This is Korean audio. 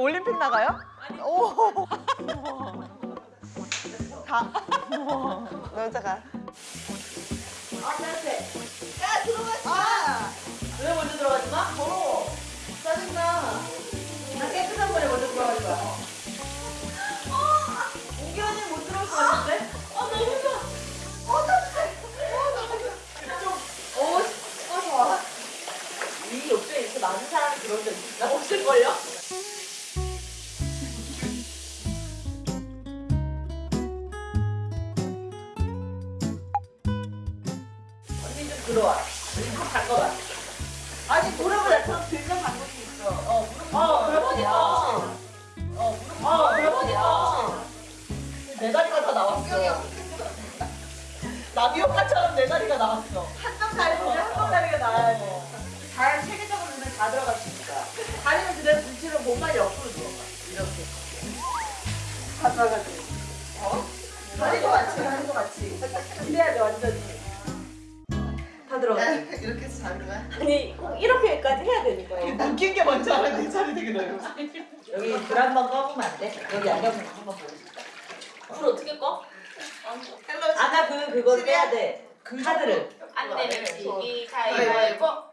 올림픽 나가요? 오. 다. 여자가. 아 따뜻해 야 들어가지 마! 왜 먼저 들어가지 마? 더러워 짜증나 나 깨끗한 물에 먼저 들어가지 마 우기 언니 못 들어올 것 같은데? 어 너무 어 따뜻해 어 너무 좋아 좀 어, 어 좋아 이 욕조에 이렇게 많은 사람이 들어온 적 있나? 없을걸요? 들어와. 무릎 잠궈 봐. 아니 무릎을 나처럼 들면 수 있어. 어 무릎. 어 그러니까. 어 무릎. 어 그러니까. 내 다리가 다 나왔어. 나비효과처럼 내 다리가 나왔어. 한쪽 다리는 한쪽 다리가 나와야 돼. 잘 체계적으로 눈에 다 들어갈 수 있어. 다리는 그대로 뒤로 몸만 옆으로 들어가. 이렇게. 다 들어가지. 어? 다리도 같이, 다리도 같이. 기대야 돼 완전히. 다 들어가. 이렇게 해서 자는 거야? 아니 꼭 이렇게까지 해야 거예요. 웃긴 게 뭔지 알아? 내 자리 되게 넓어. 여기 불 한 번 꺼보면 안 돼? 여기 안경을 한번 싶다. 불 어떻게 꺼? 아까 그 그거 빼야 돼. 그 카드를. 안 내면 지기 가위바위보 가위바위보 가위바위보 가위바위보.